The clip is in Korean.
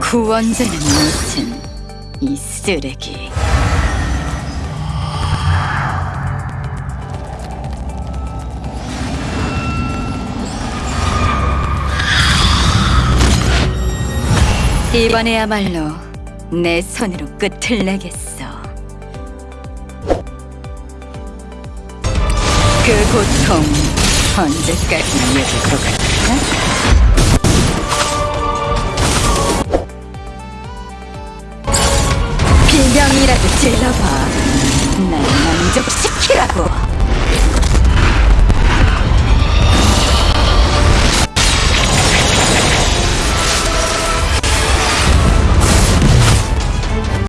구원자는 무슨 이 쓰레기 이번에야말로 내 손으로 끝을 내겠어 그 고통 언제까지나 이어질 것 같아? 명이라도 질러봐. 날 만족시키라고